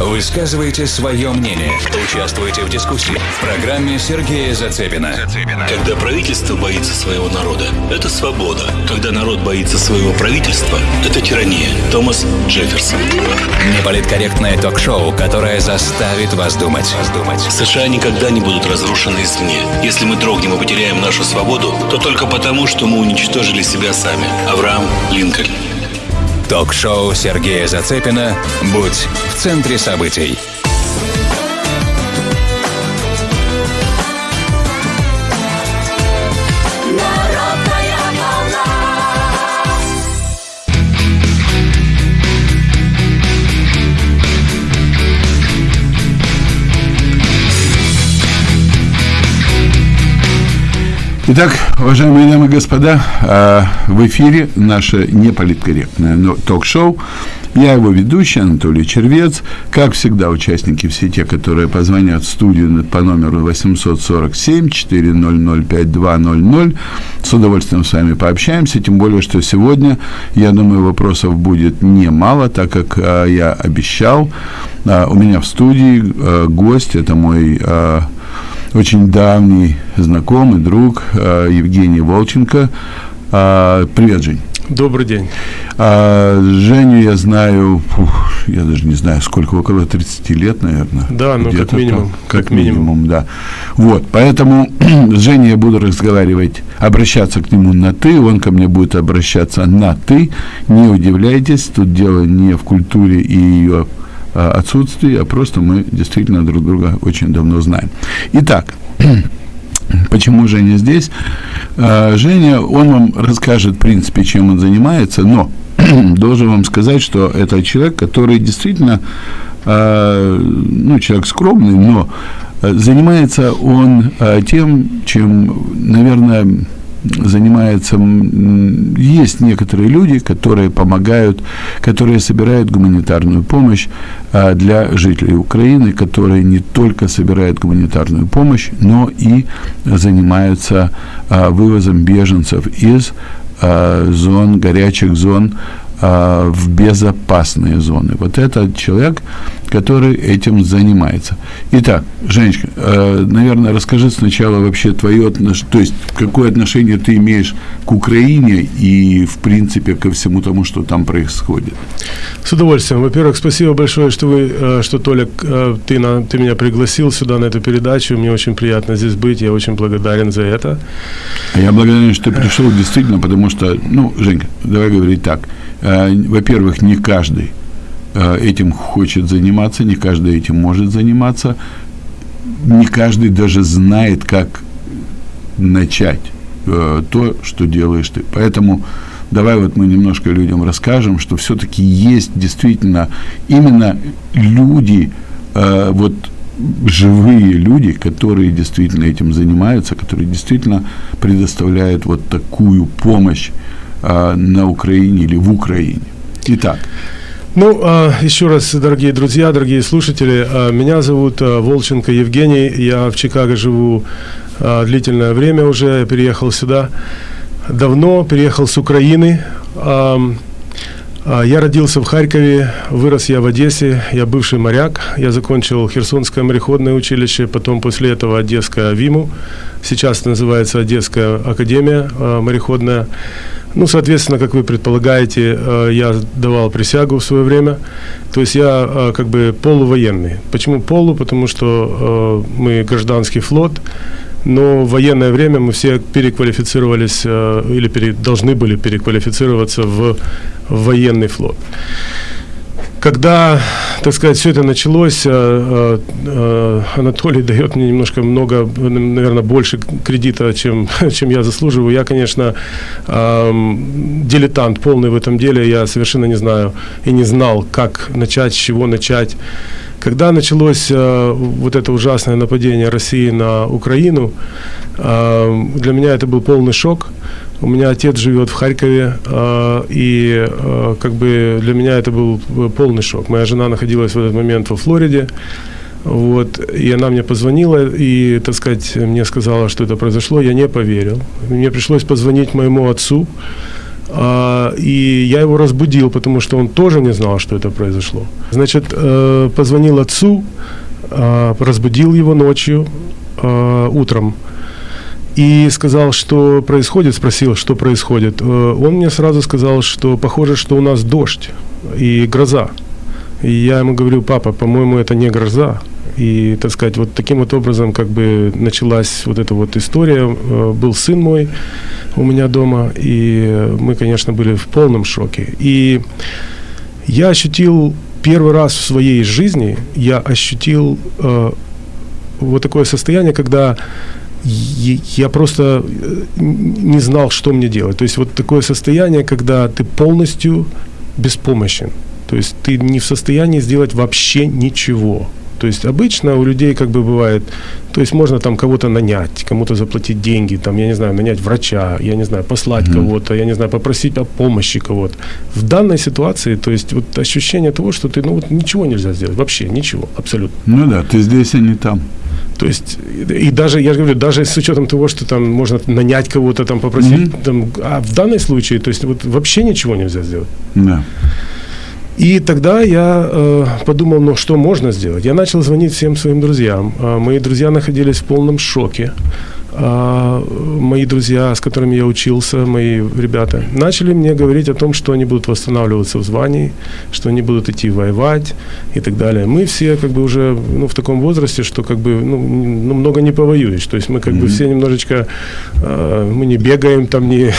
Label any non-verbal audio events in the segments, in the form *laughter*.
Высказывайте свое мнение. Участвуйте в дискуссии в программе Сергея Зацепина. Когда правительство боится своего народа, это свобода. Когда народ боится своего правительства, это тирания. Томас Джефферсон. Неполиткорректное ток-шоу, которое заставит вас думать. США никогда не будут разрушены извне. Если мы дрогнем и потеряем нашу свободу, то только потому, что мы уничтожили себя сами. Авраам Линкольн. Ток-шоу Сергея Зацепина «Будь в центре событий». Итак, уважаемые дамы и господа, а, в эфире наше неполиткорректное но- ток-шоу. Я его ведущий, Анатолий Червец. Как всегда, участники все те, которые позвонят в студию по номеру 847-400-5200. С удовольствием с вами пообщаемся, тем более, что сегодня, я думаю, вопросов будет немало, так как а, я обещал. А, у меня в студии а, гость, это мой а, очень давний знакомый, друг э, Евгений Волченко. А, Привет, Жень. Добрый день. А, Женю я знаю, фух, я даже не знаю, сколько, около 30 лет, наверное. Да, ну, как минимум, там. как Как минимум, да. Вот, поэтому *clears throat* с Женей я буду разговаривать, обращаться к нему на «ты», он ко мне будет обращаться на «ты». Не удивляйтесь, тут дело не в культуре и ее а, отсутствии, а просто мы действительно друг друга очень давно знаем. Итак, *clears throat* Почему Женя здесь? А, Женя, он вам расскажет, в принципе, чем он занимается, но *clears throat* должен вам сказать, что это человек, который действительно, а, ну, человек скромный, но а, занимается он тем, чем, наверное, занимается, есть некоторые люди, которые помогают, которые собирают гуманитарную помощь а, для жителей Украины, которые не только собирают гуманитарную помощь, но и занимаются а, вывозом беженцев из а, зон, горячих зон а, в безопасные зоны. Вот это человек, который этим занимается. Итак, Женечка, э, наверное, расскажи сначала вообще твое отношение, то есть какое отношение ты имеешь к Украине и, в принципе, ко всему тому, что там происходит. С удовольствием. Во-первых, спасибо большое, что вы, э, что Толик, э, ты, на, ты меня пригласил сюда на эту передачу. Мне очень приятно здесь быть. Я очень благодарен за это. А Я благодарен, что ты пришел действительно, потому что, ну, Женька, давай говорить так. Э, Во-первых, не каждый э, этим хочет заниматься, не каждый этим может заниматься, не каждый даже знает, как начать э, то, что делаешь ты. Поэтому давай вот мы немножко людям расскажем, что все-таки есть действительно именно люди, вот живые люди, которые действительно этим занимаются, которые действительно предоставляют вот такую помощь э, на Украине или в Украине. Итак, Ну, а, еще раз, дорогие друзья, дорогие слушатели, а, меня зовут а, Волченко Евгений. Я в Чикаго живу длительное время уже. Я переехал сюда давно, переехал с Украины. А, Я родился в Харькове, вырос я в Одессе, я бывший моряк. Я закончил Херсонское мореходное училище, потом после этого Одесское ВИМУ. Сейчас называется Одесская академия а, мореходная. Ну, соответственно, как вы предполагаете, э, я давал присягу в свое время. То есть я как бы полувоенный. Почему полу? Потому что мы гражданский флот, но в военное время мы все переквалифицировались э, или пере- должны были переквалифицироваться в, в военный флот. Когда, так сказать, все это началось, э, э, э, Анатолий дает мне немножко много, наверное, больше кредита, чем, *laughs* чем я заслуживаю. Я, конечно, эм, дилетант полный в этом деле. Я совершенно не знаю и не знал, как начать, с чего начать. Когда началось э, вот это ужасное нападение России на Украину, э, для меня это был полный шок. У меня отец живет в Харькове, э, и э, как бы для меня это был э, полный шок. Моя жена находилась в этот момент во Флориде, вот, и она мне позвонила и, так сказать, мне сказала, что это произошло. Я не поверил. Мне пришлось позвонить моему отцу, и я его разбудил, потому что он тоже не знал, что это произошло. Значит, э, позвонил отцу, а, разбудил его ночью, а, утром, и сказал, что происходит, спросил, что происходит. Э, Он мне сразу сказал, что похоже, что у нас дождь и гроза. И я ему говорю, папа, по-моему, это не гроза. И, так сказать, вот таким вот образом как бы началась вот эта вот история. Э, Был сын мой у меня дома, и мы, конечно, были в полном шоке. И я ощутил первый раз в своей жизни, я ощутил э, вот такое состояние, когда я просто э, не знал, что мне делать. То есть вот такое состояние, когда ты полностью беспомощен. То есть ты не в состоянии сделать вообще ничего. То есть обычно у людей как бы бывает, то есть можно там кого-то нанять, кому-то заплатить деньги, там, я не знаю, нанять врача, я не знаю, послать кого-то, я не знаю, попросить о помощи кого-то. В данной ситуации, то есть вот ощущение того, что ты, ну вот ничего нельзя сделать, вообще ничего, абсолютно. Ну да, ты здесь, а не там. То есть, и даже, я же говорю, даже с учетом того, что там можно нанять кого-то, там попросить, там, а в данном случае, то есть вот вообще ничего нельзя сделать. Да. И тогда я э, подумал, ну что можно сделать? Я начал звонить всем своим друзьям. А, мои друзья находились в полном шоке. А, мои друзья, с которыми я учился, мои ребята, начали мне говорить о том, что они будут восстанавливаться в звании, что они будут идти воевать и так далее. Мы все как бы уже ну, в таком возрасте, что как бы ну, ну, много не повоюешь. То есть мы как бы все немножечко, э, мы не бегаем там, не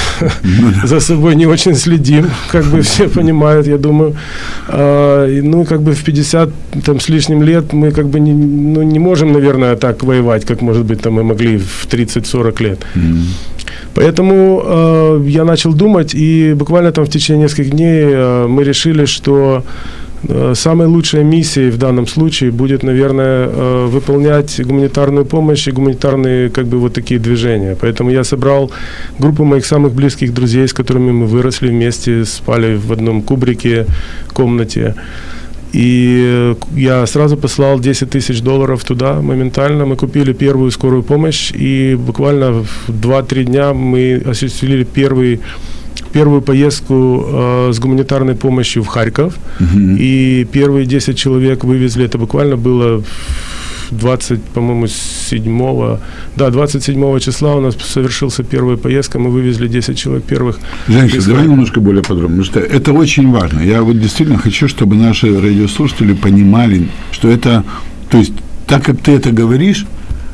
за собой не очень следим, как бы все понимают, я думаю. А, ну, как бы в 50 там, с лишним лет мы как бы не, ну, не можем, наверное, так воевать, как, может быть, там мы могли в 30-40 лет. Поэтому э, я начал думать, и буквально там в течение нескольких дней э, мы решили, что э, самой лучшей миссией в данном случае будет, наверное, э, выполнять гуманитарную помощь и гуманитарные как бы вот такие движения. Поэтому я собрал группу моих самых близких друзей, с которыми мы выросли вместе, спали в одном кубрике, комнате. И я сразу послал 10 тысяч долларов туда моментально. Мы купили первую скорую помощь, и буквально в 2-3 дня мы осуществили первый первую поездку э, с гуманитарной помощью в Харьков. И первые 10 человек вывезли, это буквально было 20, по-моему, 7 да, 27 числа у нас совершился первая поездка, мы вывезли 10 человек первых. Женька, из давай немножко более подробно, потому что это очень важно. Я вот действительно хочу, чтобы наши радиослушатели понимали, что это, то есть, так как ты это говоришь,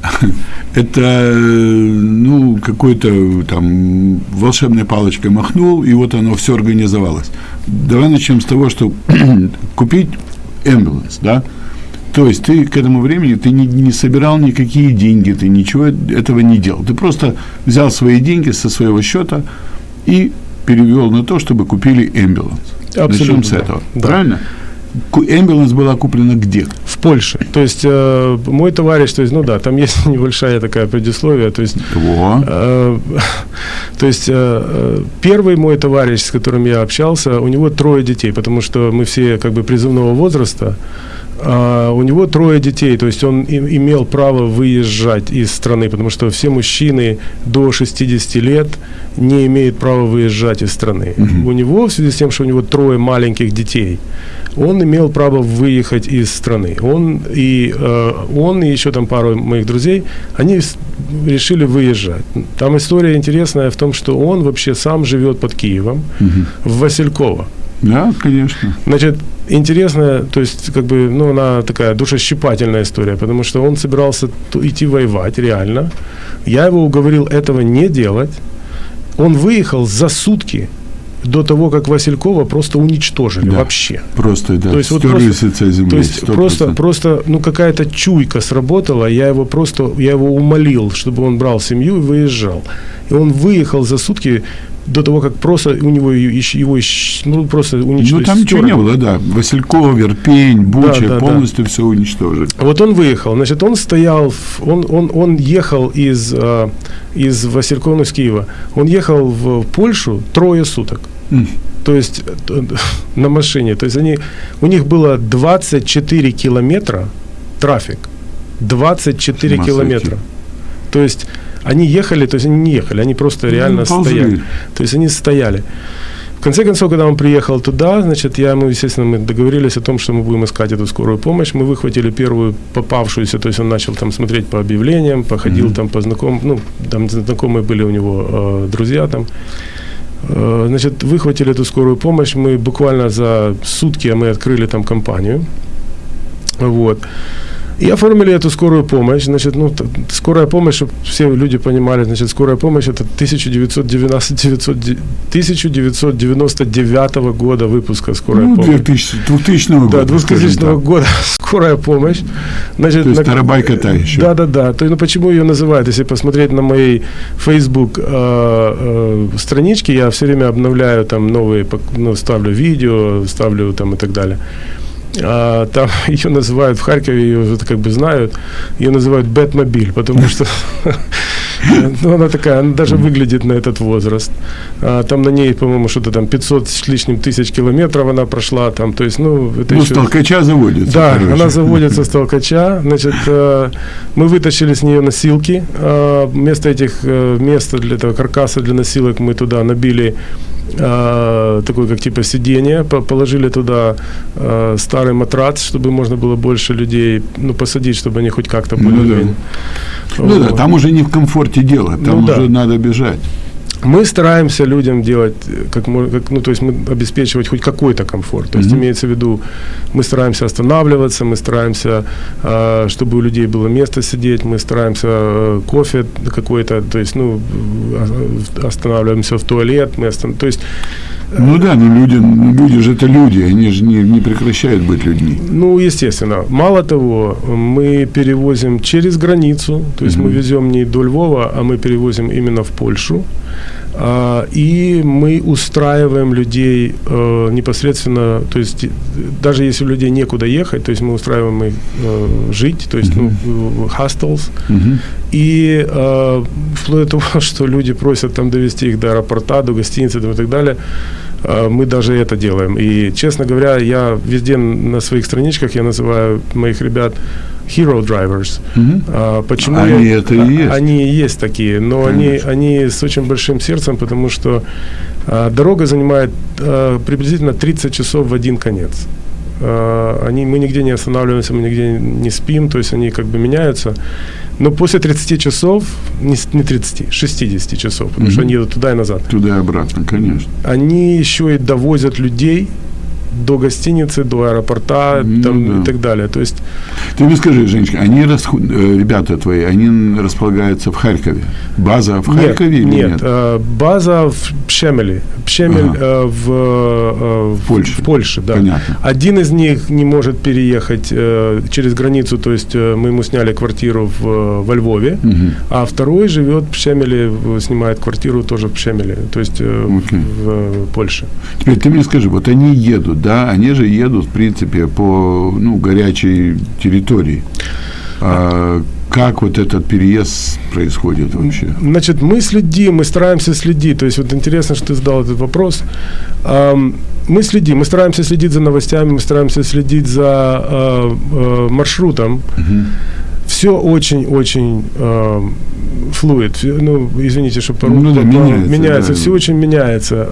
*laughs* это, ну, какой-то там волшебной палочкой махнул, и вот оно все организовалось. Давай начнем с того, что *clears throat* купить эмбуланс, да, то есть ты к этому времени ты не, не собирал никакие деньги, ты ничего этого не делал. Ты просто взял свои деньги со своего счета и перевел на то, чтобы купили эмбуланс. Абсолютно, Начнем с этого. Да. Правильно? Эмбуланс была куплена где? В Польше. То есть э, мой товарищ, то есть, ну да, там есть *laughs* небольшая такая предисловие, то есть Во. Э, *laughs* То есть э, э, первый мой товарищ, с которым я общался, у него трое детей, потому что мы все как бы призывного возраста. А у него трое детей, то есть он имел право выезжать из страны, потому что все мужчины до 60 лет не имеют права выезжать из страны. У него, в связи с тем, что у него трое маленьких детей, он имел право выехать из страны. Он и, э, он и еще там пару моих друзей, они решили выезжать. Там история интересная в том, что он вообще сам живет под Киевом, в Васильково. Да, конечно. Значит, интересная, то есть, как бы, ну, она такая душещипательная история, потому что он собирался идти воевать, реально. Я его уговорил этого не делать. Он выехал за сутки до того, как Василькова просто уничтожили Да. вообще. Просто, да, То есть вот просто- лица земли. То есть 100%. просто, просто, ну какая-то чуйка сработала, я его просто, я его умолил, чтобы он брал семью и выезжал. И он выехал за сутки до того, как просто у него его, ну просто уничтожили. Ну, там ничего не было, да. Васильков, Верпень, Буча, Да, да, да. полностью все уничтожили. Вот он выехал, значит, он стоял, он, он, он ехал из, э, из Василькова, ну, из Киева, он ехал в Польшу трое суток. М. То есть на машине. То есть они, у них было 24 километра трафик. 24 С ума километра. То есть Они ехали, то есть они не ехали, они просто реально Ну, стояли. То есть они стояли. В конце концов, когда он приехал туда, значит, я, мы, естественно, мы договорились о том, что мы будем искать эту скорую помощь. Мы выхватили первую попавшуюся, то есть он начал там смотреть по объявлениям, походил там по знакомым, ну, там знакомые были у него э, друзья там. Э, Значит, выхватили эту скорую помощь. Мы буквально за сутки а мы открыли там компанию. Вот. И оформили эту скорую помощь. Значит, ну, скорая помощь, чтобы все люди понимали, значит, скорая помощь это 1999 1999 года выпуска скорая Ну, помощь. 2000, 2000 года. Да, 2000 скажем года скорая помощь. Значит, То есть на- тарабайка та еще. Да, да, да. То, есть, ну, почему ее называют? Если посмотреть на моей Facebook э, э, страничке, я все время обновляю там новые, ну, ставлю видео, ставлю там и так далее. А, там *laughs* ее называют в Харькове, ее уже как бы знают, ее называют Бэтмобиль, потому что *laughs* ну, она такая, она даже выглядит на этот возраст. А, там на ней, по-моему, что-то там 500 с лишним тысяч километров она прошла, там, то есть, ну, это Ну, еще- с толкача заводится. да, короче. она заводится с толкача. Значит, э, мы вытащили с нее носилки. Э, Вместо этих э, места для этого каркаса для носилок мы туда набили э, такой, как типа сиденье, по- положили туда э, старый матрац, чтобы можно было больше людей ну, посадить, чтобы они хоть как-то Ну, более-менее. Ну да, Вот. там уже не в комфорте дело, там Ну, да. уже надо бежать. Мы стараемся людям делать, э, как, как ну, то есть мы обеспечивать хоть какой-то комфорт. То есть Мгм. имеется в виду, мы стараемся останавливаться, мы стараемся, э, чтобы у людей было место сидеть, мы стараемся э, кофе какой-то, то есть, ну, э, останавливаемся в туалет, мы остан- то есть Ну да, ну люди, ну люди же это люди, они же не, не прекращают быть людьми. Ну, естественно. Мало того, мы перевозим через границу, то есть мы везем не до Львова, а мы перевозим именно в Польшу. А, и мы устраиваем людей э, непосредственно, то есть э, даже если у людей некуда ехать, то есть мы устраиваем их э, жить, то есть ну, hostels, Мгм. и вплоть до того, *laughs* что люди просят там довести их до аэропорта, до гостиницы там, и так далее, мы даже это делаем. И, честно говоря, я везде на своих страничках я называю моих ребят hero drivers. Мгм. А, почему Они я- это и есть. Они и есть такие, но они, они с очень большим сердцем, потому что а, дорога занимает а, приблизительно 30 часов в один конец. А, они, мы нигде не останавливаемся, мы нигде не спим, то есть они как бы меняются. Но после 30 часов, не, не 30, 60 часов, потому что Мгм. они едут туда и назад, Туда и обратно, конечно. они еще и довозят людей до гостиницы, до аэропорта Ну там, да. и так далее. То есть Ты мне скажи, Женечка, они, расху- э, ребята твои, они располагаются в Харькове? База в Харькове нет, или нет, нет? э, база в Пшемеле. Пшемель Ага. э, в, э, в Польше. В Польше, да. Понятно. Один из них не может переехать э, через границу, то есть э, мы ему сняли квартиру в, во Львове, Мгм. а второй живет в Пшемеле, в- снимает квартиру тоже в Пшемеле, то есть э, Окей. в э, Польше. Теперь ты мне скажи, вот они едут, да, они же едут, в принципе, по ну, горячей территории. А как вот этот переезд происходит вообще? Значит, мы следим, мы стараемся следить. То есть вот интересно, что ты задал этот вопрос. Мы следим, мы стараемся следить за новостями, мы стараемся следить за э, э, маршрутом. Все очень-очень флуид. Ну, извините, что по Ну да, меняется, меняется да. все очень меняется.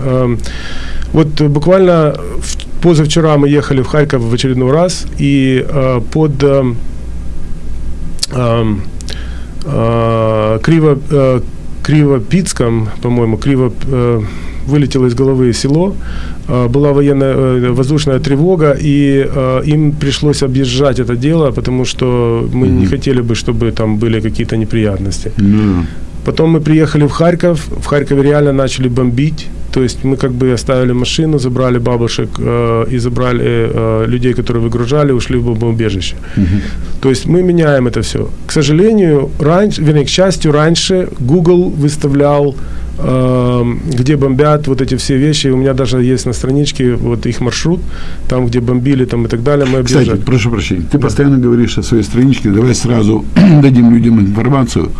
Вот буквально в- позавчера мы ехали в Харьков в очередной раз, и э, под эм, ам, а, Криво, э, Кривопицком, по-моему, Криво э, вылетело из головы село, э, была военная э, воздушная тревога, и э, им пришлось объезжать это дело, потому что мы не хотели бы, чтобы там были какие-то неприятности. Ну, Потом мы приехали в Харьков, в Харькове реально начали бомбить, то есть мы как бы оставили машину, забрали бабушек э, и забрали э, людей, которые выгружали, ушли в бомбоубежище. То есть мы меняем это все. К сожалению, раньше, вернее, к счастью, раньше Google выставлял, э, где бомбят вот эти все вещи. У меня даже есть на страничке вот их маршрут, там, где бомбили там и так далее, мы Кстати, прошу прощения, ты постоянно говоришь о своей страничке, давай сразу *clears throat* дадим людям информацию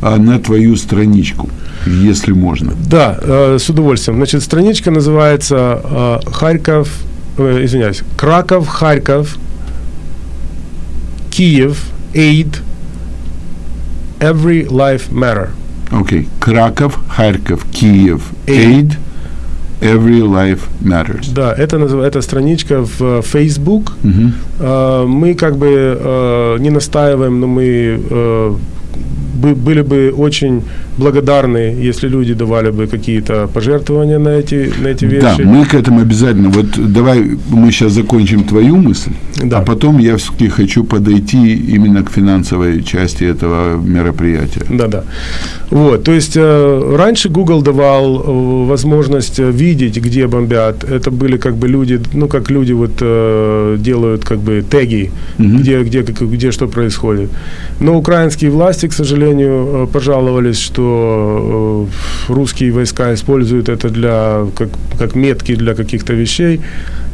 на твою страничку, если можно. Да, э, с удовольствием. Значит, страничка называется э, Харьков, э, извиняюсь, Краков, Харьков, Киев, Aid, Every Life Matter. Окей. Краков, Харьков, Киев, Aid, Every Life Matters. Да, это, это страничка в Facebook. Э, Мы как бы не настаиваем, но мы были бы очень благодарны, если люди давали бы какие-то пожертвования на эти, на эти Да, вещи. мы к этому обязательно. Вот давай мы сейчас закончим твою мысль, Да. а потом я все-таки хочу подойти именно к финансовой части этого мероприятия. Да, да. Вот, то есть э, раньше Google давал э, возможность э, видеть, где бомбят. Это были как бы люди, ну как люди вот э, делают как бы теги, где, где, как- где что происходит. Но украинские власти, к сожалению, э, пожаловались, что э, русские войска используют это для как, как метки для каких-то вещей,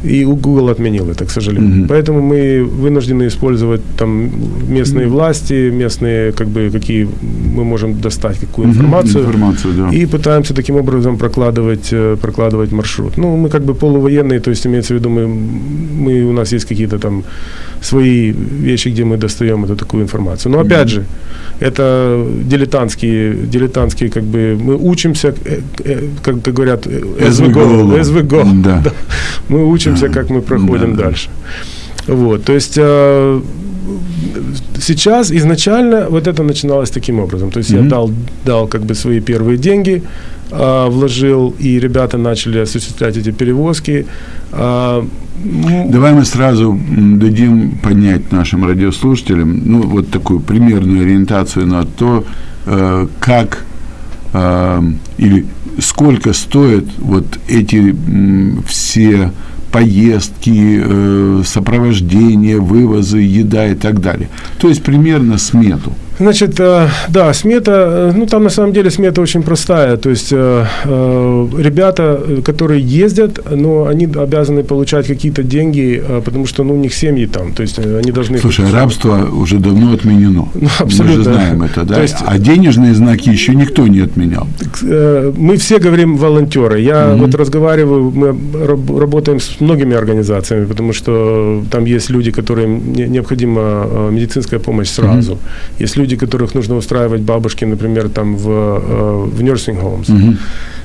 и Google отменил это, к сожалению. Поэтому мы вынуждены использовать там местные власти, местные как бы какие мы можем достать какую информацию. Информацию, да. И пытаемся таким образом прокладывать, э, прокладывать маршрут. Ну, мы как бы полувоенные, то есть имеется в виду, мы, мы, у нас есть какие-то там свои вещи, где мы достаем эту такую информацию. Но опять же, это дилетантские, дилетантские как бы, мы учимся, э, э, как, как говорят, as we go, as we go. Да. Мы учимся, как мы проходим Да, да. дальше. Вот, то есть э, сейчас изначально вот это начиналось таким образом. То есть я дал, дал как бы свои первые деньги, а, вложил, и ребята начали осуществлять эти перевозки. М, Давай мы сразу дадим понять нашим радиослушателям, ну, вот такую примерную ориентацию на то, э, как э, или сколько стоят вот эти м, все поездки, э, сопровождение, вывозы, еда и так далее. То есть примерно смету. Значит, э, да, смета, э, ну там на самом деле смета очень простая. То есть э, ребята, которые ездят, но они обязаны получать какие-то деньги, потому что ну, у них семьи там. То есть они должны... Слушай, рабство уже давно отменено. Мы же абсолютно. знаем это, да? То есть- а денежные знаки еще никто не отменял. Мы все говорим волонтеры. Я вот разговариваю, мы раб- работаем с многими организациями, потому что там есть люди, которым не- необходима медицинская помощь сразу. Есть люди, которых нужно устраивать бабушки, например, там в, э, в nursing homes.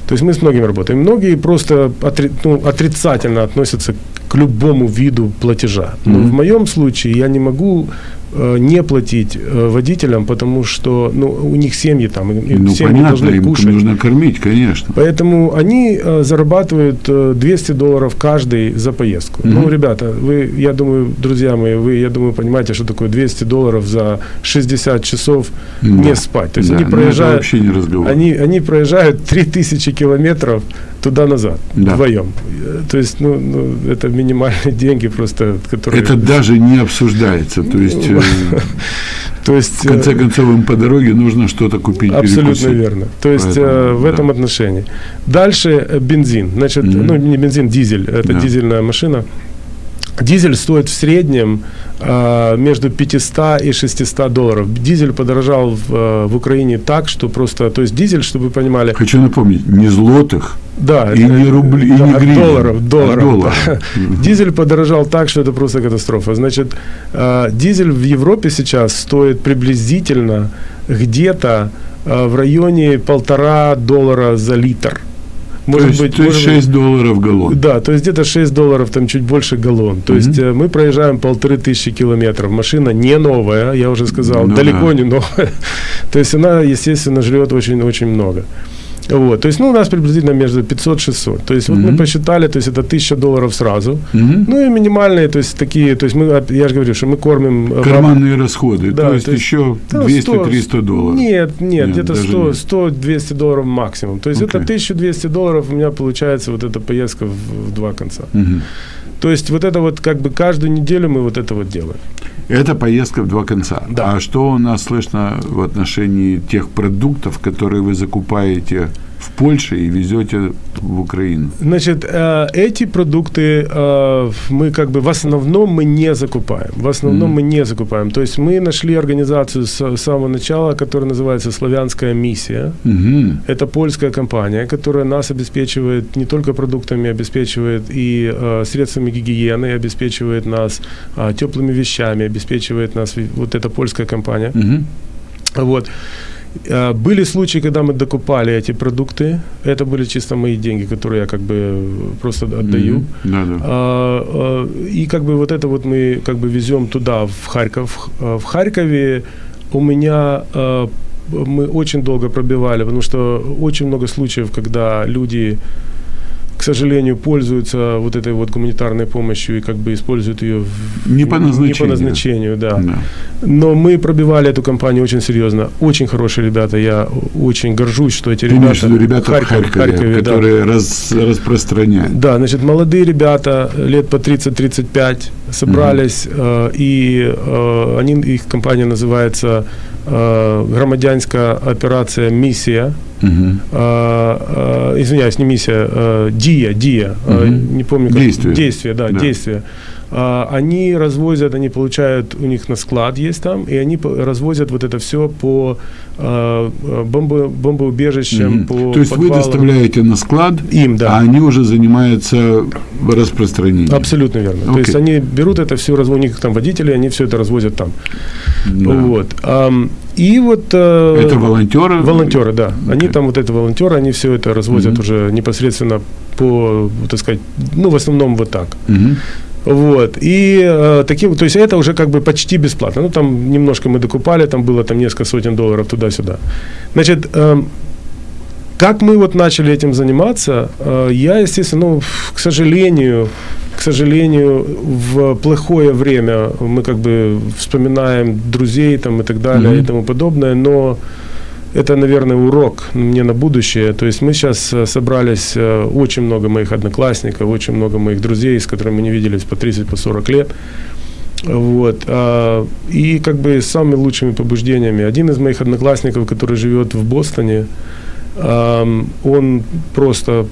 То есть мы с многими работаем. Многие просто отри- ну, отрицательно относятся к любому виду платежа. Но в моем случае я не могу э, не платить э, водителям, потому что ну, у них семьи там, и- Ну, семьи понятно, должны им кушать. нужно кормить, конечно. Поэтому они э, зарабатывают э, 200 долларов каждый за поездку. Ну, ребята, вы, я думаю, друзья мои, вы, я думаю, понимаете, что такое 200 долларов за 60 часов Да. не спать. То есть Да, они ну, проезжают, вообще не разговор. они, они проезжают 3000 километров туда-назад Да. вдвоем. То есть, ну, ну, это минимальные *laughs* деньги просто, которые... Это даже не обсуждается. То есть, э, *laughs* То есть, в конце э, концов, им по дороге нужно что-то купить, Абсолютно перекусить. верно. То есть Поэтому, э, в да. этом отношении. Дальше бензин. Значит, ну не бензин, дизель. Это Да. дизельная машина. Дизель стоит в среднем э, между 500 и 600 долларов. Дизель подорожал в, э, в Украине так, что просто, то есть дизель, чтобы вы понимали, Хочу напомнить, не злотых, да, И не рубли- и да, не гривен, долларов, а долларов. долларов. да. *laughs* Дизель подорожал так, что это просто катастрофа. Значит, э, дизель в Европе сейчас стоит приблизительно где-то э, в районе полтора доллара за литр. То есть, то есть может быть- 6 долларов галлон. да, то есть где-то 6 долларов, там чуть больше галлон. То есть э, мы проезжаем полторы тысячи километров. Машина не новая, я уже сказал, Ну далеко да. не новая. *laughs* то есть она, естественно, жрет очень-очень много. Вот, то есть, ну, у нас приблизительно между 500-600. То есть, вот мы посчитали, то есть, это 1000 долларов сразу. Мгм. Ну, и минимальные, то есть, такие, то есть, мы, я же говорю, что мы кормим... э, Карманные расходы, Да, то есть то есть, еще Да, 200-300 долларов. Нет, нет, Нет, где-то даже 100, нет. 100-200 долларов максимум. То есть это Окей. 1200 долларов у меня получается вот эта поездка в, в два конца. Мгм. То есть вот это вот как бы каждую неделю мы вот это вот делаем. Это поездка в два конца. Да. А что у нас слышно в отношении тех продуктов, которые вы закупаете в Польше и везете в Украину? Значит, э, эти продукты э, мы как бы в основном мы не закупаем. В основном мы не закупаем. То есть мы нашли организацию с самого начала, которая называется «Славянская миссия». Мгм. Это польская компания, которая нас обеспечивает не только продуктами, обеспечивает и э, средствами гигиены, обеспечивает нас э, теплыми вещами, обеспечивает нас вот эта польская компания. Мгм. Вот. А, Были случаи, когда мы докупали эти продукты. Это были чисто мои деньги, которые я как бы просто отдаю. Да, да. А, а, И как бы вот это вот мы как бы везем туда, в Харьков. В Харькове у меня мы очень долго пробивали, потому что очень много случаев, когда люди, к сожалению, пользуются вот этой вот гуманитарной помощью и как бы используют ее в- Не по не по назначению. назначению, да. Да. Но мы пробивали эту компанию очень серьезно. Очень хорошие ребята. Я очень горжусь, что эти Ты ребята... имеешь в ребята в Харьков- Харькове, Харькове, да. которые раз- распространяют. Да, значит, молодые ребята, лет по 30-35, собрались, э, и э, они, их компания называется «Громадянська операция «Миссия». Мгм. Э, э, извиняюсь, не «Миссия», «Дия», «Дия», не помню как. Действие. Действие, Да. «Действие». А, Они развозят, они получают, у них на склад есть там, и они развозят вот это все по э, бомбо, бомбоубежищам, Мгм. по То есть вы подвалам. доставляете на склад, Им, да. а они уже занимаются распространением. Абсолютно верно. То Окей. есть они берут это все, у них там водители, они все это развозят там. Да. Вот. И вот... э, Это волонтеры? Волонтеры, да. Они Окей. там вот это волонтеры, они все это развозят Мгм. уже непосредственно по, так сказать, ну, в основном вот так. Мгм. Вот. И э, таким, то есть это уже как бы почти бесплатно. Ну, там немножко мы докупали, там было там несколько сотен долларов туда-сюда. Значит, эм, как мы вот начали этим заниматься, э, я, естественно, ну, к сожалению, к сожалению, в плохое время мы как бы вспоминаем друзей там и так далее Мгм. и тому подобное, но это, наверное, урок мне на будущее. То есть мы сейчас э, собрались, э, очень много моих одноклассников, очень много моих друзей, с которыми мы не виделись по 30, по 40 лет. Вот. а, И как бы с самыми лучшими побуждениями. Один из моих одноклассников, который живет в Бостоне, он просто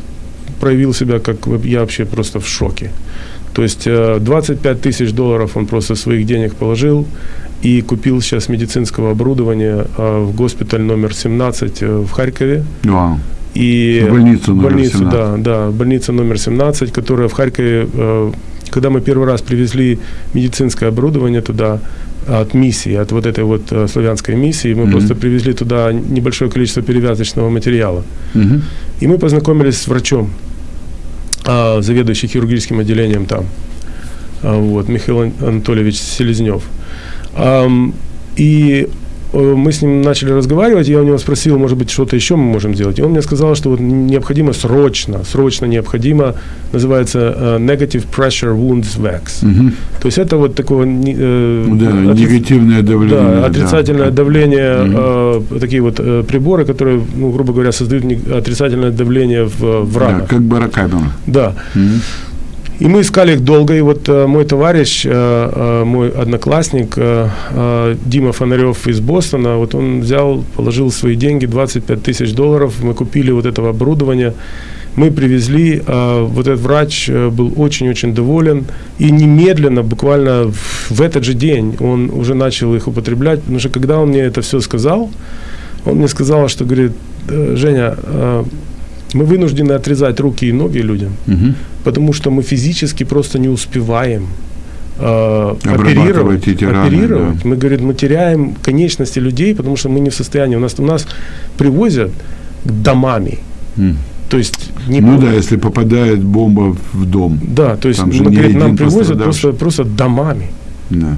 проявил себя, как я вообще просто в шоке. То есть э, 25 тысяч долларов он просто своих денег положил и купил сейчас медицинского оборудования э, в госпиталь номер 17 э, в Харькове. Вау. И больницу номер больницу, 17. Да, да, больница номер 17, которая в Харькове, э, когда мы первый раз привезли медицинское оборудование туда от миссии, от вот этой вот э, славянской миссии, мы Мгм. просто привезли туда небольшое количество перевязочного материала. Мгм. И мы познакомились с врачом, заведующий хирургическим отделением там, вот, Михаил Ан- Анатольевич Селезнев. Ам, И э, мы с ним начали разговаривать, я у него спросил, может быть, что-то еще мы можем сделать. И он мне сказал, что вот необходимо срочно, срочно необходимо, называется э, Negative Pressure Wounds Wax. Мгм. То есть это вот такое... э, Да, отри- негативное давление. да, отрицательное да. давление, Мгм. э, такие вот э, приборы, которые, ну, грубо говоря, создают отрицательное давление в, в Да, ранах. как барокамера. Да. Мгм. И мы искали их долго, и вот э, мой товарищ, э, э, мой одноклассник э, э, Дима Фонарев из Бостона, вот он взял, положил свои деньги, 25 тысяч долларов, мы купили вот этого оборудования, мы привезли, э, вот этот врач э, был очень-очень доволен, и немедленно, буквально в, этот же день он уже начал их употреблять, потому что когда он мне это все сказал, он мне сказал, что говорит, «Э, Женя, мы вынуждены отрезать руки и ноги людям, Мгм. потому что мы физически просто не успеваем э, оперировать. эти раны, оперировать. да. Мы, говорит, мы теряем конечности людей, потому что мы не в состоянии. У нас, у нас привозят домами. М. То есть не Ну да, если попадает бомба в дом. да, то есть говорит, нам привозят просто, просто домами. Да.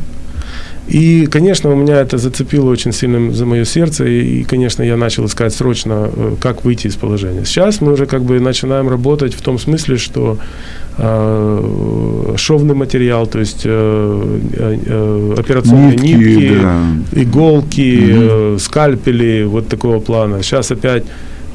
И, конечно, у меня это зацепило очень сильно за мое сердце, и, конечно, я начал искать срочно, э, как выйти из положения. Сейчас мы уже как бы начинаем работать в том смысле, что э, шовный материал, то есть э, э, э, операционные Нитки, нитки, да. иголки, Мгм. э, скальпели, вот такого плана. Сейчас опять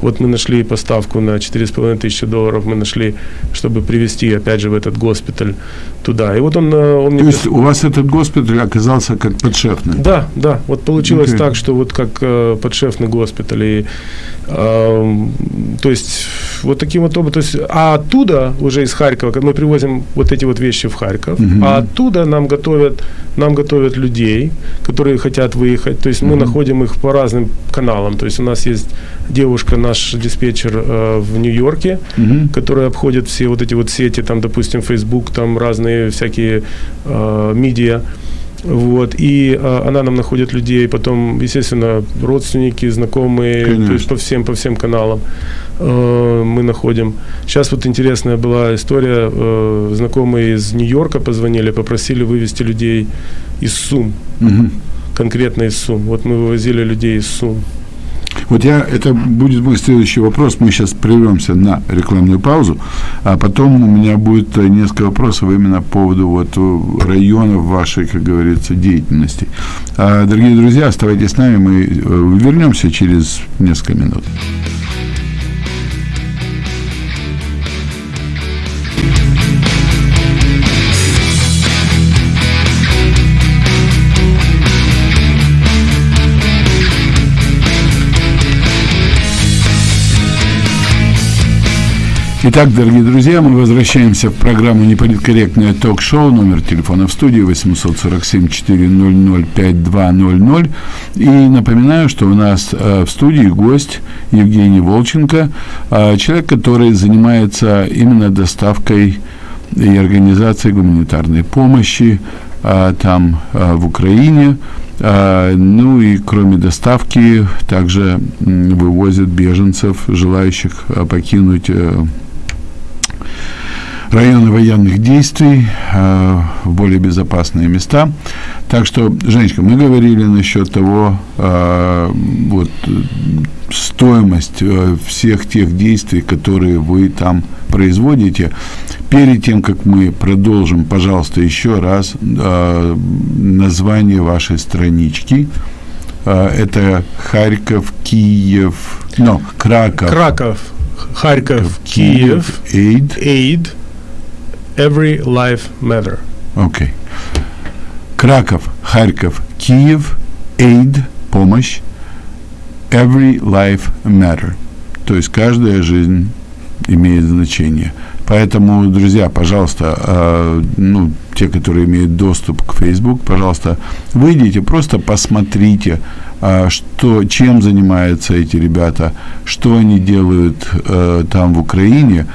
вот мы нашли поставку на 4,5 тысячи долларов, мы нашли, чтобы привезти, опять же, в этот госпиталь туда. И вот он, э, он То есть у вас этот госпиталь оказался как подшефный? да, да. Вот получилось Окей. так, что вот как э, подшефный госпиталь. И, эм, то есть вот таким вот образом. То есть, а оттуда уже из Харькова, мы привозим вот эти вот вещи в Харьков, Мгм. а оттуда нам готовят, нам готовят людей, которые хотят выехать. То есть мы Мгм. находим их по разным каналам. То есть у нас есть девушка, наш диспетчер э, в Нью-Йорке, Мгм. которые обходят все вот эти вот сети, там, допустим, Facebook, там разные всякие э, медиа. Вот, и а, она нам находит людей, потом, естественно, родственники, знакомые, Конечно. то есть по всем, по всем каналам э, мы находим. Сейчас вот интересная была история, э, знакомые из Нью-Йорка позвонили, попросили вывести людей из Сум, Мгм. конкретно из Сум. Вот мы вывозили людей из Сум. Вот я, это будет мой следующий вопрос. Мы сейчас прервемся на рекламную паузу, а потом у меня будет э, несколько вопросов именно по поводу вот э, районов вашей, как говорится, деятельности. А, дорогие друзья, оставайтесь с нами, мы э, вернемся через несколько минут. Итак, дорогие друзья, мы возвращаемся в программу «Неполиткорректное ток-шоу». Номер телефона в студии 847-400-5200. И напоминаю, что у нас э, в студии гость Евгений Волченко, э, человек, который занимается именно доставкой и организацией гуманитарной помощи э, там, в Украине. Ну и кроме доставки, также вывозят беженцев, желающих покинуть районы военных действий э, в более безопасные места. Так что, Женечка, мы говорили насчет того, э, вот стоимость э, всех тех действий, которые вы там производите. Перед тем, как мы продолжим, пожалуйста, еще раз э, название вашей странички. Э, это Харьков, Киев, ну, Краков, Краков, Харьков, Киев, Aid. Aid, Every Life Matter. Окей. Краков, Харьков, Киев, Aid, помощь, Every life matter. То есть каждая жизнь имеет значение. Поэтому, друзья, пожалуйста, э, ну, те, которые имеют доступ к Facebook, пожалуйста, выйдите, просто посмотрите, э, что, чем занимаются эти ребята, что они делают э, там в Украине.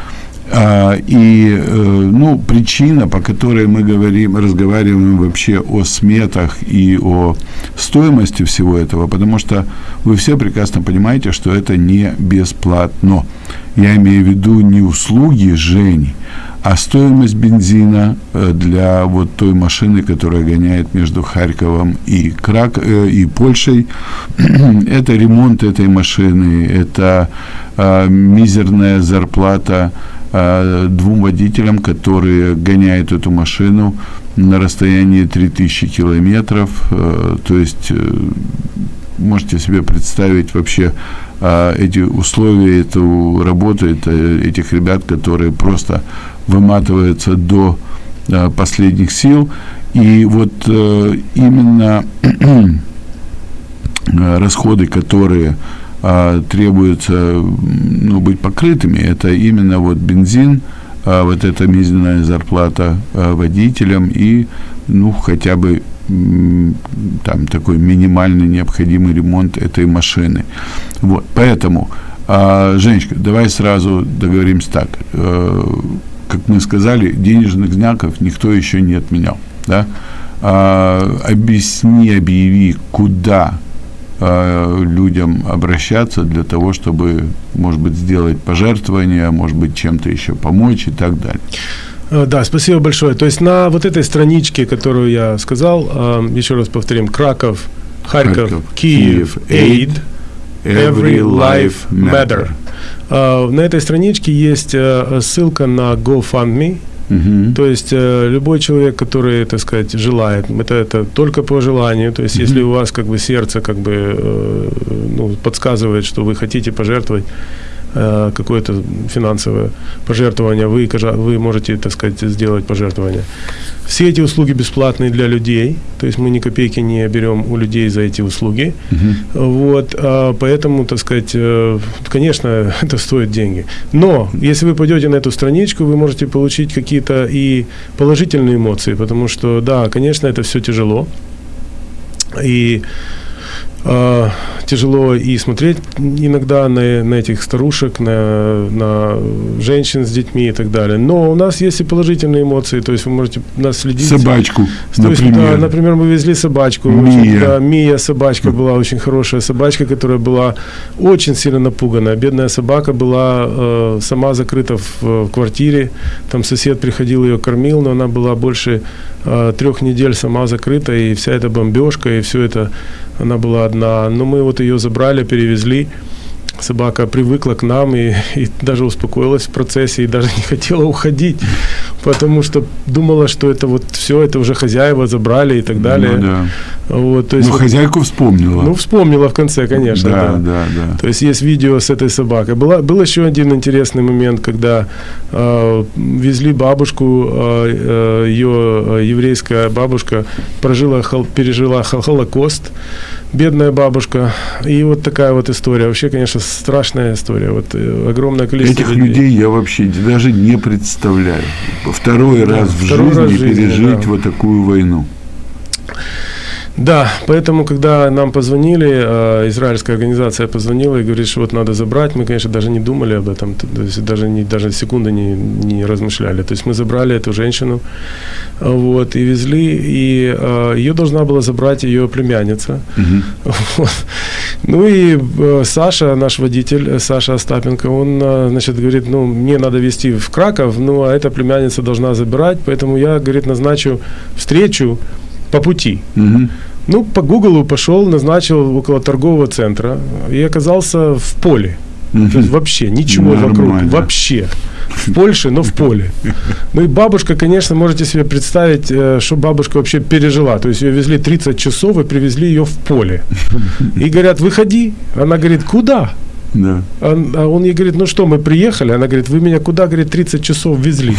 И, э, ну, причина, по которой мы говорим, разговариваем вообще о сметах и о стоимости всего этого, потому что вы все прекрасно понимаете, что это не бесплатно. Я имею в виду не услуги Жени, а стоимость бензина э, для вот той машины, которая гоняет между Харьковом и, Крак, э, и Польшей. *clears throat* это ремонт этой машины, это э, мизерная зарплата э, двум водителям, которые гоняют эту машину на расстоянии 3000 километров. Э, то есть э, можете себе представить вообще э, эти условия, эту работу это, этих ребят, которые просто выматываются до последних сил. И вот именно *clears throat* расходы, которые а, требуется м, ну, быть покрытыми, это именно вот бензин, а, вот эта мизерная зарплата а, водителям и ну хотя бы там такой минимальный необходимый ремонт этой машины. Вот, поэтому, а, Женечка, давай сразу договоримся так. Как мы сказали, денежных знаков никто еще не отменял, да? А, объясни, объяви, куда э, людям обращаться для того, чтобы, может быть, сделать пожертвование, может быть, чем-то еще помочь и так далее. Э, Да, спасибо большое. То есть на вот этой страничке, которую я сказал, э, еще раз повторим, Краков, Харьков, Харьков, Киев, Киев, Aid, Every Life Matter. Э, На этой страничке есть ссылка на GoFundMe. Мгм. То есть э, любой человек, который, так сказать, желает, это, это только по желанию. То есть если у вас как бы сердце как бы э, ну, подсказывает, что вы хотите пожертвовать какое-то финансовое пожертвование, вы, вы можете, так сказать, сделать пожертвование. Все эти услуги бесплатные для людей, то есть мы ни копейки не берем у людей за эти услуги. Вот, а, поэтому, так сказать, э, конечно, *laughs* это стоит деньги. Но если вы пойдете на эту страничку, вы можете получить какие-то и положительные эмоции, потому что, да, конечно, это все тяжело. И э, тяжело и смотреть иногда на, на этих старушек, на, на женщин с детьми и так далее. Но у нас есть и положительные эмоции, то есть вы можете нас следить. Собачку, То есть, например. да, например, мы везли собачку. Мия. Очень, да, Мия собачка была очень хорошая собачка, которая была очень сильно напуганная. Бедная собака была э, сама закрыта в, в квартире. Там сосед приходил ее кормил, но она была больше э, трех недель сама закрыта, и вся эта бомбежка, и все это, она была одна. Но мы вот ее забрали, перевезли. Собака привыкла к нам и, и даже успокоилась в процессе, и даже *laughs* не хотела уходить, потому что думала, что это вот все, это уже хозяева забрали и так далее. Ну, да. Вот, то есть Ну, вот- хозяйку вспомнила. ну, вспомнила в конце, конечно. да, да. да, да. То есть есть видео с этой собакой. Была, был еще один интересный момент, когда э, везли бабушку, э, э, ее э, еврейская бабушка прожила, хол- пережила хол- Холокост, бедная бабушка. И вот такая вот история. Вообще, конечно, страшная история. Вот э, огромное количество Этих людей я вообще даже не представляю. Второй раз в второй жизни раз в жизни, пережить да. вот такую войну. Да, поэтому, когда нам позвонили, э, израильская организация позвонила и говорит, что вот надо забрать, мы, конечно, даже не думали об этом, то есть даже, не, даже секунды не, не размышляли. То есть мы забрали эту женщину вот, и везли, и э, ее должна была забрать ее племянница. *laughs* Вот. Ну и э, Саша, наш водитель, Саша Остапенко, он, значит, говорит, ну, мне надо везти в Краков, ну, а эта племянница должна забирать, поэтому я, говорит, назначу встречу по пути. Мгм. Ну, по Гуглу пошел, назначил около торгового центра и оказался в поле. То есть вообще ничего вокруг, Нормально. вообще. В Польше, но в поле. *laughs* Ну и бабушка, конечно, можете себе представить, э, что бабушка вообще пережила. То есть ее везли 30 часов и привезли ее в поле. *laughs* И говорят, выходи. Она говорит, куда? Да. А а он ей говорит, ну что, мы приехали? Она говорит, вы меня куда, говорит, 30 часов везли?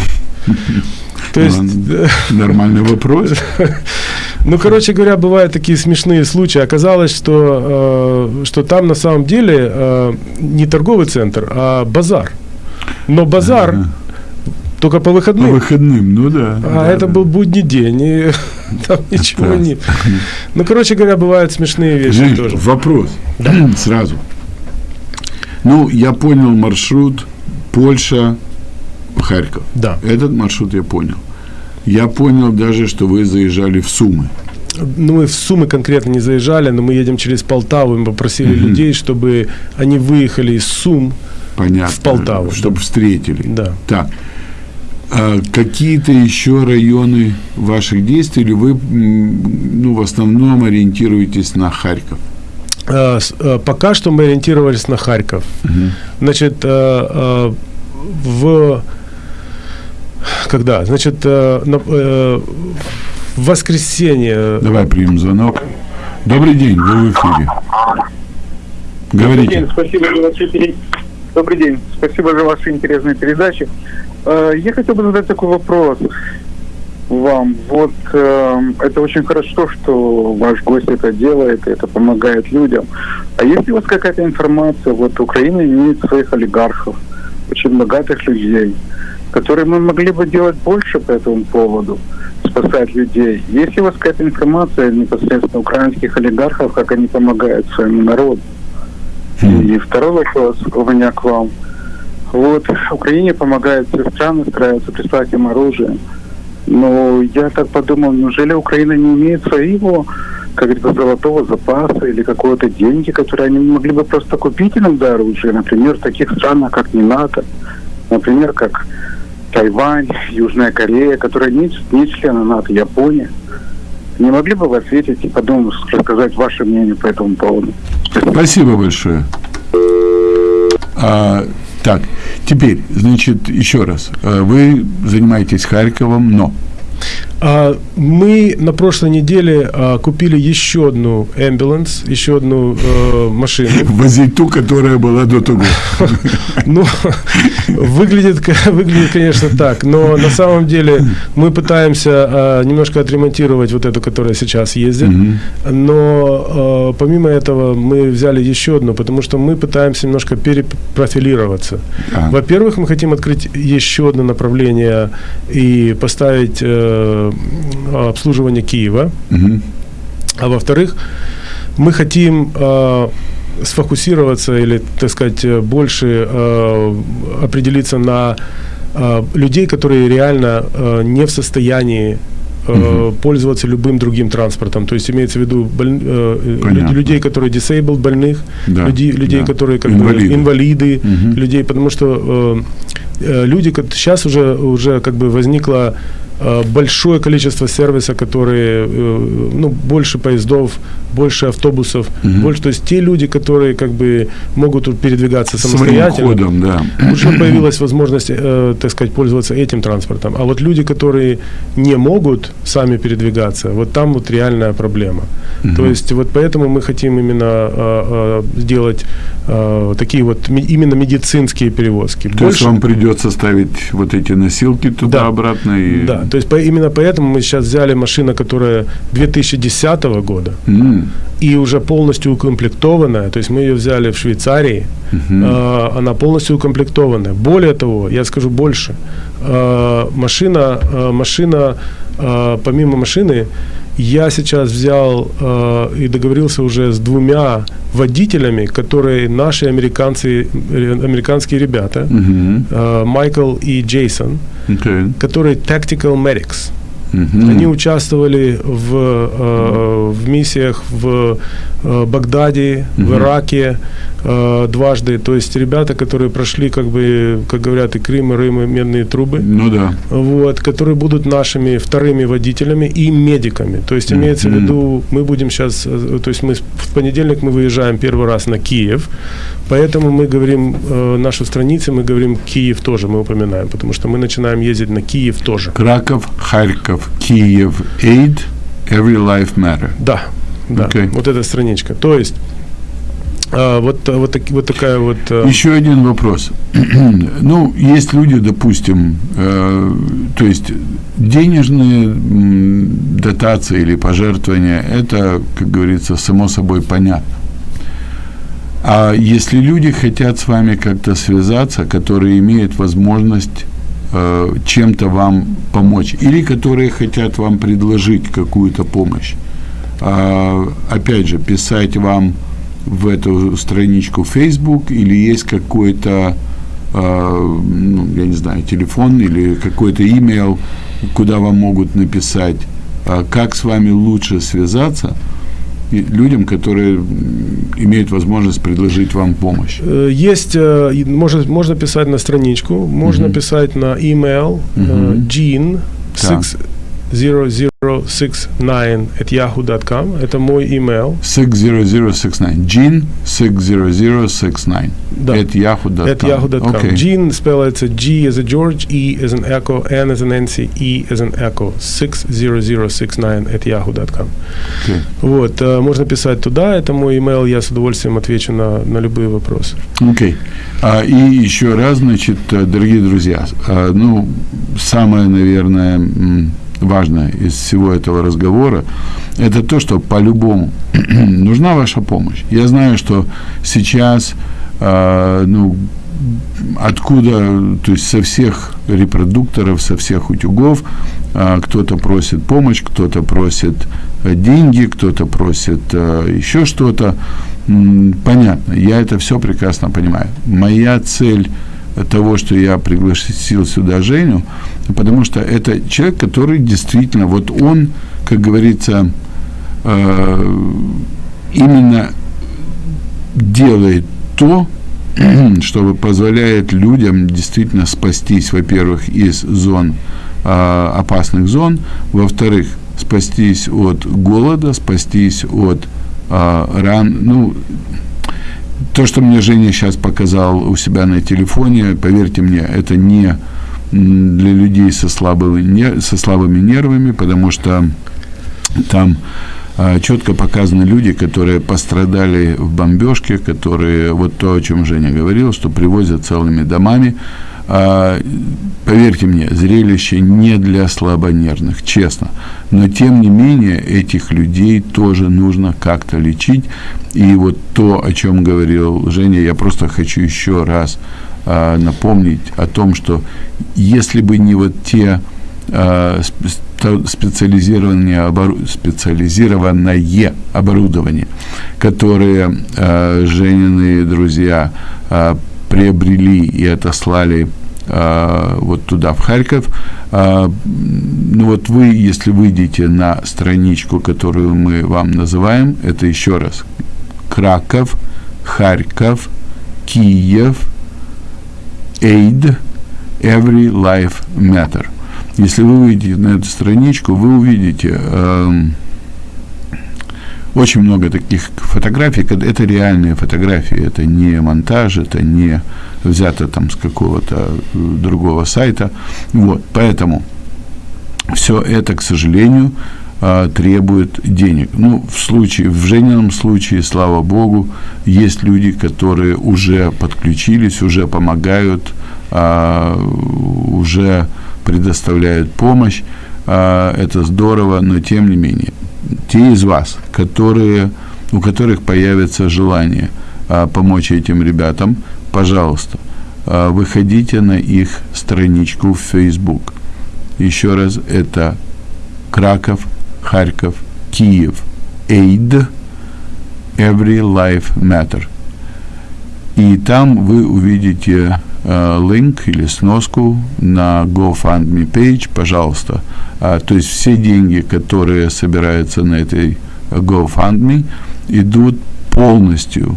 *laughs* То есть, Ну, Нормальный вопрос. *laughs* ну, короче говоря, бывают такие смешные случаи. Оказалось, что, э, что там на самом деле э, не торговый центр, а базар. Но базар Ага. только по По выходным. выходным, ну да. А да, это да. был будний день, и *laughs* там ничего нет. Ну, короче говоря, бывают смешные вещи Жень, тоже. вопрос. *clears throat* Сразу. Ну, я понял маршрут Польша, Харьков. Да. Этот маршрут я понял. Я понял даже, что вы заезжали в Сумы. Ну, мы в Сумы конкретно не заезжали, но мы едем через Полтаву, мы попросили людей, чтобы они выехали из Сум. Понятно. В Полтаву, Чтобы встретили. Да. Так. А какие-то еще районы ваших действий, или вы ну, в основном ориентируетесь на Харьков? Э, э, Пока что мы ориентировались на Харьков. Значит, э, в когда? Значит, на- в воскресенье. Давай примем звонок. Добрый день, вы в эфире. Добрый Говорите. день, спасибо за ваши пере- Добрый день, спасибо за ваши интересные передачи. Я хотел бы задать такой вопрос вам. Вот э, это очень хорошо, что ваш гость это делает, это помогает людям. А есть ли у вас какая-то информация? Вот Украина имеет своих олигархов, очень богатых людей, которые мы могли бы делать больше по этому поводу, спасать людей. Есть ли у вас какая-то информация непосредственно украинских олигархов, как они помогают своему народу? И второй вопрос у меня к вам. Вот Украине помогают все страны, стараются прислать им оружие. Но я так подумал, неужели Украина не имеет своего, как говорится, золотого запаса или какого-то деньги, которые они могли бы просто купить иногда оружие, например, в таких странах, как не НАТО, например, как Тайвань, Южная Корея, которые не, не члены НАТО, Япония. Не могли бы вы ответить и потом рассказать ваше мнение по этому поводу? Спасибо большое. А, так, теперь, значит, еще раз. Э, Вы занимаетесь Харьковом, но Мы на прошлой неделе а, купили еще одну ambulance, еще одну э, машину. *laughs* возить ту, которая была до того. *laughs* Ну, выглядит, выглядит, конечно, так, но на самом деле мы пытаемся а, немножко отремонтировать вот эту, которая сейчас ездит, но а, помимо этого мы взяли еще одну, потому что мы пытаемся немножко перепрофилироваться. А. Во-первых, мы хотим открыть еще одно направление и поставить э, обслуживание Киева. Мгм. А во-вторых, мы хотим э, сфокусироваться или, так сказать, э, больше э, определиться на э, людей, которые реально э, не в состоянии э, пользоваться любым другим транспортом. То есть имеется в виду боль- Понятно. людей, которые disabled, больных, Да, людей, людей да. которые как Инвалиды. бы инвалиды, Мгм. людей, потому что э, люди, сейчас уже, уже как бы возникло э, большое количество сервиса, которые, э, ну, больше поездов, больше автобусов, больше, то есть те люди, которые как бы могут передвигаться самостоятельно, ходом, да. *clears throat* уже появилась возможность, э, так сказать, пользоваться этим транспортом. А вот люди, которые не могут сами передвигаться, вот там вот реальная проблема. То есть вот поэтому мы хотим именно э, э, сделать э, такие вот ме- именно медицинские перевозки. То есть вам придется ставить вот эти носилки Да. туда-обратно и... Да, то есть по- именно поэтому мы сейчас взяли машину, которая 2010 года М, и уже полностью укомплектованная. То есть мы ее взяли в Швейцарии, э, она полностью укомплектованная. Более того, я скажу больше, э, машина, э, машина, э, помимо машины, я сейчас взял э, и договорился уже с двумя водителями, которые наши американцы, э, американские ребята, мгм, э, Майкл и Джейсон, окей, которые tactical medics. Мгм. Они участвовали в, э, в миссиях в э, Багдаде, в Ираке э, дважды. То есть ребята, которые прошли, как бы, как говорят, и Крым, и Рим, и медные трубы, Ну да. вот, которые будут нашими вторыми водителями и медиками. То есть имеется в виду, мы будем сейчас, то есть мы в понедельник мы выезжаем первый раз на Киев, поэтому мы говорим, э, нашу страницу мы говорим Киев тоже, мы упоминаем, потому что мы начинаем ездить на Киев тоже. Краков, Харьков, Киев, Aid, Every Life Matter. Да, да, Окей. вот эта страничка. То есть а, вот, вот, таки- вот такая вот... э, Еще один вопрос. *clears throat* ну, есть люди, допустим, э, то есть денежные дотации или пожертвования, это, как говорится, само собой понятно. А если люди хотят с вами как-то связаться, которые имеют возможность э, чем-то вам помочь, или которые хотят вам предложить какую-то помощь, а, опять же, писать вам в эту страничку Facebook или есть какой-то, а, ну, я не знаю, телефон или какой-то имейл, куда вам могут написать, а, как с вами лучше связаться людям, которые имеют возможность предложить вам помощь. э, Есть, э, и можно, можно писать на страничку, можно писать на email э, jean Так. 6069 at yahoo.com. Это мой email. 60069. Jean 60069. Да. At yahoo.com. At yahoo.com. Окей. Jean спелается G as a George, E as an Echo, N as an Nancy, E as an Echo. 60069 at yahoo.com. Окей. Вот, э, можно писать туда, это мой email, я с удовольствием отвечу на, на любые вопросы. Окей. А, и еще раз, значит, э, дорогие друзья, а, ну, самое, наверное, важное из всего этого разговора, это то, что по-любому *clears throat* нужна ваша помощь. Я знаю, что сейчас, а, ну, откуда, то есть со всех репродукторов, со всех утюгов, а, кто-то просит помощь, кто-то просит э, деньги, кто-то просит э, еще что-то. Понятно, я это все прекрасно понимаю. Моя цель того, что я пригласил сюда Женю, потому что это человек, который действительно, вот он, как говорится, э, именно делает то, *clears throat* что позволяет людям действительно спастись, во-первых, из зон, а, опасных зон, во-вторых, спастись от голода, спастись от а, ран, ну, то, что мне Женя сейчас показал у себя на телефоне, поверьте мне, это не для людей со слабыми, со слабыми нервами, потому что там четко показаны люди, которые пострадали в бомбежке, которые, вот то, о чем Женя говорил, что привозят целыми домами. А, поверьте мне, зрелище не для слабонервных, честно. Но, тем не менее, этих людей тоже нужно как-то лечить. И вот то, о чем говорил Женя, я просто хочу еще раз а, напомнить о том, что если бы не вот те а, специализированное, обору- специализированное оборудование, которое э, Женины друзья э, приобрели и отослали э, вот туда, в Харьков. Э, ну вот вы, если выйдете на страничку, которую мы вам называем, это еще раз Краков, Харьков, Киев, Aid, Every Life Matter. Если вы выйдете на эту страничку, вы увидите эм, очень много таких фотографий, это реальные фотографии, это не монтаж, это не взято там с какого-то э, другого сайта. Вот, поэтому все это, к сожалению, э, требует денег. Ну, в случае, в Женином случае, слава богу, есть люди, которые уже подключились, уже помогают, э, уже предоставляют помощь. Э, это здорово, но тем не менее, те из вас, которые, у которых появится желание э, помочь этим ребятам, пожалуйста, э, выходите на их страничку в Facebook. Еще раз, это Краков, Харьков, Киев, Aid, Every Life Matter. И там вы увидите э, линк или сноску на GoFundMe page, пожалуйста. А, то есть все деньги, которые собираются на этой GoFundMe, идут полностью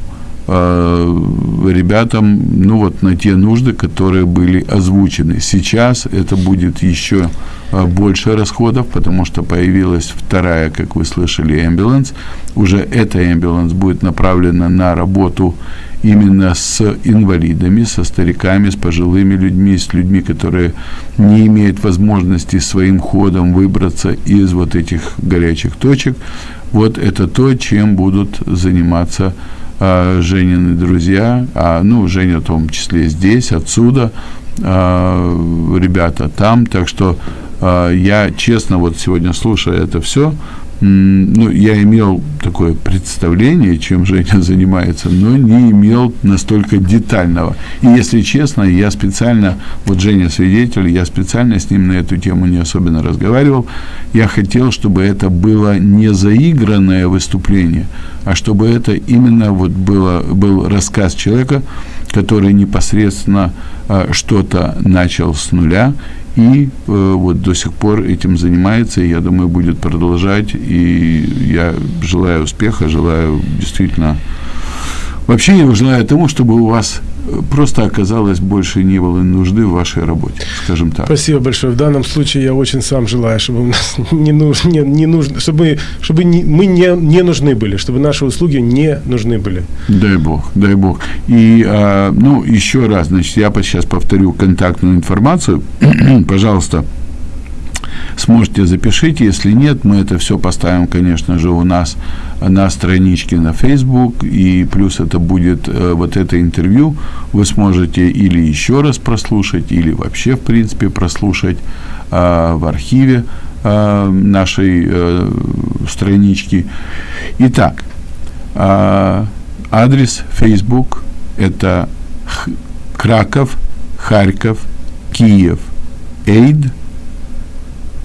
ребятам, ну вот на те нужды, которые были озвучены. Сейчас это будет еще э, больше расходов, потому что появилась вторая, как вы слышали, ambulance. Уже эта ambulance будет направлена на работу именно с инвалидами, со стариками, с пожилыми людьми, с людьми, которые не имеют возможности своим ходом выбраться из вот этих горячих точек. Вот это то, чем будут заниматься Женины друзья, а, ну, Женя в том числе здесь, отсюда, а, ребята там, так что а, я честно вот сегодня слушая это все, ну, я имел такое представление, чем Женя *laughs* занимается, но не имел настолько детального. И, если честно, я специально, вот Женя свидетель, я специально с ним на эту тему не особенно разговаривал. Я хотел, чтобы это было не заигранное выступление, а чтобы это именно вот было, был рассказ человека, который непосредственно а, что-то начал с нуля и э, вот до сих пор этим занимается, и я думаю, будет продолжать, и я желаю успеха, желаю действительно... Вообще я желаю тому, чтобы у вас просто оказалось больше не было нужды в вашей работе, скажем так. Спасибо большое. В данном случае я очень сам желаю, чтобы у нас *laughs* не, нуж, не, не нужно, чтобы, чтобы не, мы не, не нужны были, чтобы наши услуги не нужны были. Дай бог, дай бог. И, а, ну, еще раз, значит, я сейчас повторю контактную информацию. *clears throat* Пожалуйста, сможете запишите, если нет, мы это все поставим, конечно же, у нас на страничке на Facebook, и плюс это будет э, вот это интервью, вы сможете или еще раз прослушать, или вообще, в принципе, прослушать э, в архиве э, нашей э, странички. Итак, э, адрес Facebook это Краков, Харьков, Киев, Aid –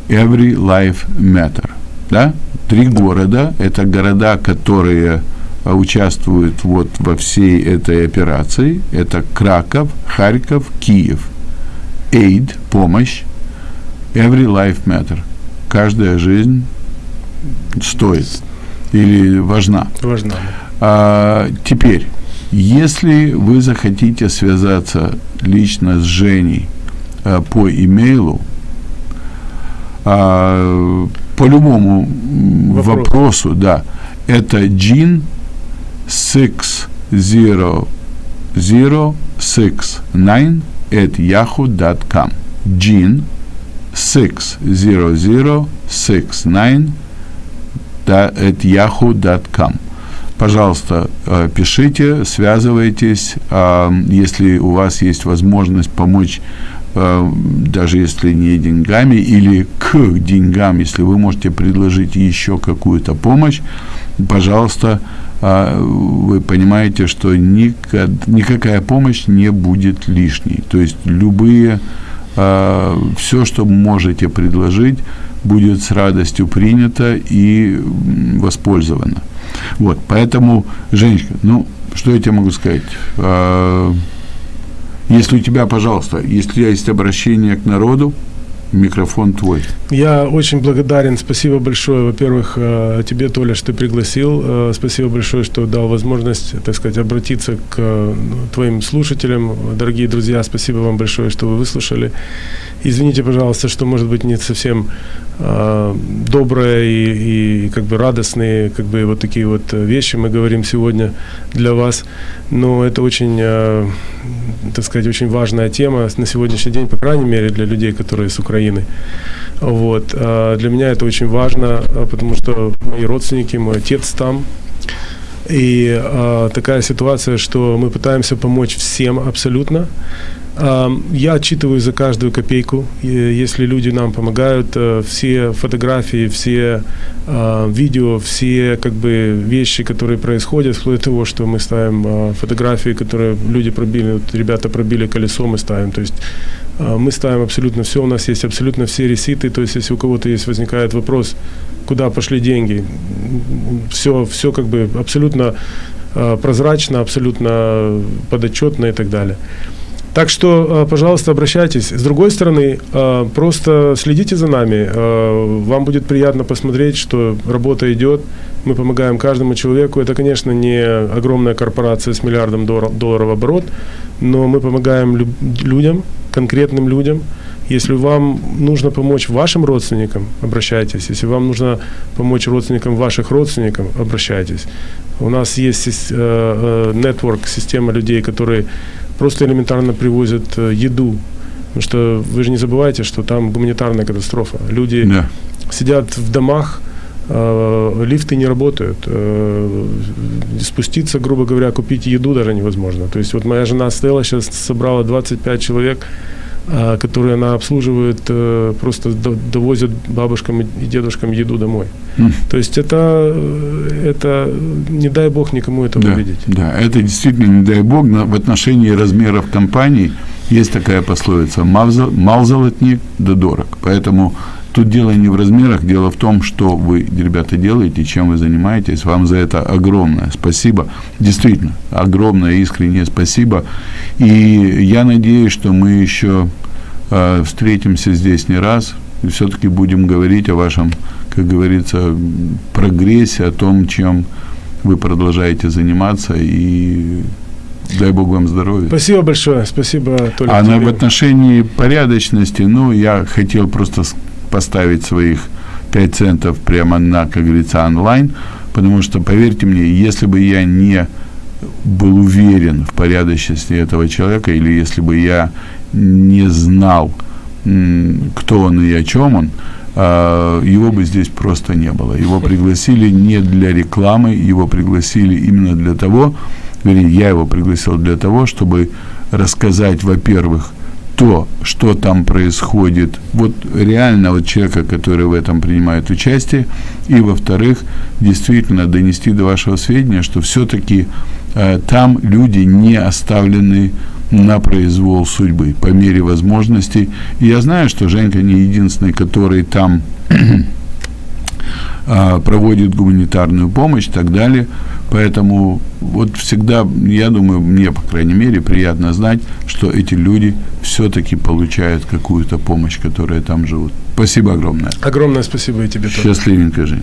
Every Life Matter. Да? Три города – это города, которые а, участвуют вот во всей этой операции. Это Краков, Харьков, Киев. Aid – помощь. Every Life Matter. Каждая жизнь стоит или важна. Важно. А, теперь, если вы захотите связаться лично с Женей а, по имейлу, а, по любому Вопрос. вопросу, да, это Gin 60069 at yahoo.com. Gin 60069 at yahoo.com. Пожалуйста, э, пишите, связывайтесь. Если у вас есть возможность помочь даже если не деньгами, или к деньгам, если вы можете предложить еще какую-то помощь, пожалуйста, а, вы понимаете, что никак, никакая помощь не будет лишней. То есть любые все, что можете предложить, будет с радостью принято и воспользовано. Вот, поэтому, Женечка, ну, что я тебе могу сказать? Если у тебя, пожалуйста, если есть обращение к народу, микрофон твой. Я очень благодарен. Спасибо большое, во-первых, э, тебе, Толя, что ты пригласил. Э, Спасибо большое, что дал возможность, так сказать, обратиться к э, твоим слушателям. Дорогие друзья, спасибо вам большое, что вы выслушали. Извините, пожалуйста, что, может быть, не совсем добрые и, и как бы радостные, как бы вот такие вот вещи мы говорим сегодня для вас. Но это очень, так сказать, очень важная тема на сегодняшний день, по крайней мере, для людей, которые с Украины. Вот. А Для меня это очень важно, а, потому что мои родственники, мой отец там. И а, такая ситуация, что мы пытаемся помочь всем абсолютно. А, Я отчитываю за каждую копейку. И Если люди нам помогают, э, все фотографии, все а, видео, все как бы вещи, которые происходят, вплоть до того, что мы ставим фотографии, которые люди пробили, вот ребята пробили колесо, мы ставим. То есть мы ставим абсолютно все, у нас есть абсолютно все реситы, то есть если у кого-то есть возникает вопрос, куда пошли деньги, все, все как бы абсолютно прозрачно, абсолютно подотчетно и так далее. Так что, а, пожалуйста, обращайтесь. С другой стороны, а, просто следите за нами. А, Вам будет приятно посмотреть, что работа идет. Мы помогаем каждому человеку. Это, конечно, не огромная корпорация с миллиардом долларов оборот, но мы помогаем лю- людям, конкретным людям. Если вам нужно помочь вашим родственникам, обращайтесь. Если вам нужно помочь родственникам ваших родственников, обращайтесь. У нас есть э, э, network, система людей, которые просто элементарно привозят э, еду. Потому что вы же не забывайте, что там гуманитарная катастрофа. Люди Да. сидят в домах, лифты не работают. Спуститься, грубо говоря, купить еду даже невозможно. То есть вот моя жена Стелла сейчас собрала 25 человек, которые она обслуживает, э, просто до- довозят бабушкам и дедушкам еду домой. М. То есть это, э, это, не дай бог никому этого Да, видеть. да, это действительно, не дай бог, на- в отношении размеров компаний есть такая пословица «мал зо- мал золотник, да дорог». Поэтому тут дело не в размерах, дело в том, что вы, ребята, делаете, чем вы занимаетесь. Вам за это огромное спасибо. Действительно, огромное искреннее спасибо. И я надеюсь, что мы еще э, встретимся здесь не раз и все-таки будем говорить о вашем, как говорится, прогрессе, о том, чем вы продолжаете заниматься и дай Бог вам здоровья. Спасибо большое. Спасибо, Толя. А на, в отношении порядочности, ну, я хотел просто поставить своих 5 центов прямо на, как говорится, онлайн, потому что, поверьте мне, если бы я не был уверен в порядочности этого человека, или если бы я не знал, кто он и о чем он, а, его бы здесь просто не было. Его пригласили не для рекламы, его пригласили именно для того, вернее, я его пригласил для того, чтобы рассказать, во-первых, то, что там происходит, вот реально вот человека, который в этом принимает участие, и, во-вторых, действительно донести до вашего сведения, что все-таки э, там люди не оставлены на произвол судьбы по мере возможностей. И я знаю, что Женька не единственный, который там проводит гуманитарную помощь и так далее. Поэтому вот всегда, я думаю, мне, по крайней мере, приятно знать, что эти люди все-таки получают какую-то помощь, которая там живут. Спасибо огромное. Огромное спасибо и тебе тоже. Счастливенько, Жень.